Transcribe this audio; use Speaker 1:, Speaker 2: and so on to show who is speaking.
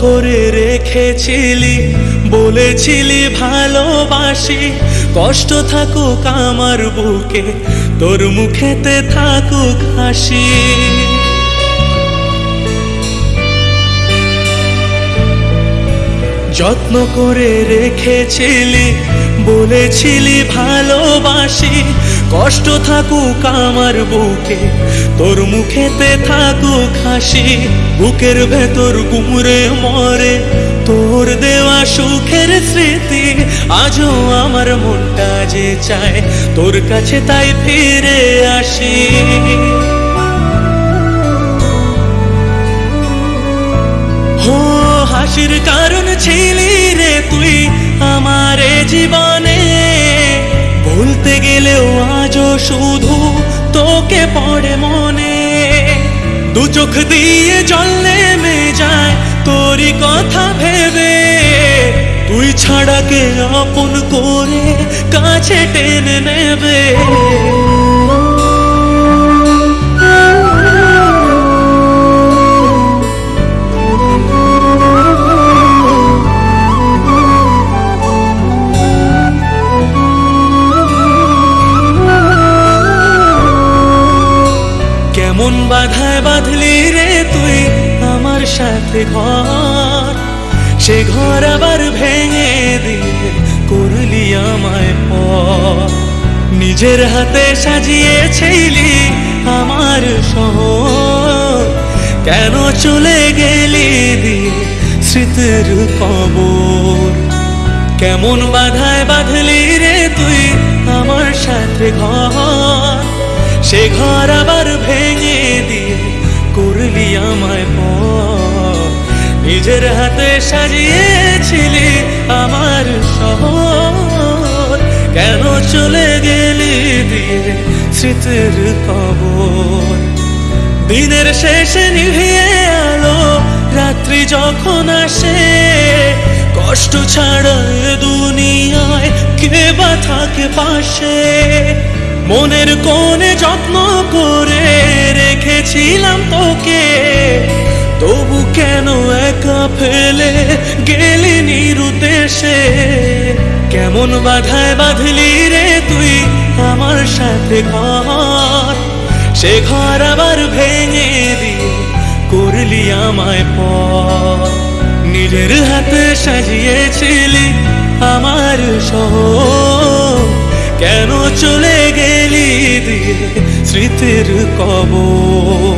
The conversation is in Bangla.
Speaker 1: করে রেখেছিলি, বলেছিলি ভালোবাসি। কষ্ট থাকুক আমার বুকে, তোর মুখেতে থাকুক হাসি। যত্ন করে রেখেছিলি, বলেছিলি ভালোবাসি। কষ্ট থাকুক আমার বুকে, তোর মুখেতে থাকুক হাসি, বুকের ভেতর গুমরে মরে, তোর দেওয়া সুখের স্মৃতি আজও আমার মনটা যে চায়, তোর কাছে তাই ফিরে আসি। হাসির কারণ ছিলি রে তুই, আমার জীবনে গেলেও আজও শুধু তোকে পড়ে মনে। দু চোখ দিয়ে জল নেমে যায় তোরই কথা ভেবে। তুই ছাড়া কে আপন করে কাছে টেনে নেবে? কেমন বাধায় বাঁধলি রে তুই আমার সাথে ঘর। সে ঘর আবার ভেঙে দিয়ে করলি আমায় পর। নিজের হাতে সাজিয়েছিলি আমার শহর। কেন চলে গেলি দিয়ে স্মৃতির কবর? কেমন বাধায় বাঁধলি রে তুই আমার সাথে ঘর? সে ঘর আবার ভেঙে দিয়ে করলি আমায় পর নিজের হাতে সাজিয়েছিলি আমার শহর। কেন চলে গেলি দিয়ে স্মৃতির কবর? দিনের শেষে নিভিয়ে আলো, রাত্রি যখন আসে, কষ্ট ছাড়া দুনিয়ায় কে বা থাকে পাশে? মনের কোণে যত্ন করে রেখেছিলাম তোকে। তবু কেন একা ফেলে গেলি নিরুদ্দেশে? কেমন বাধায় বাঁধলি রে তুই আমার সাথে ঘর? সে ঘর আবার ভেঙে দিয়ে করলি আমায় পর। নিজের হাতে সাজিয়েছিলি আমার শহর। স্মৃতির কবর।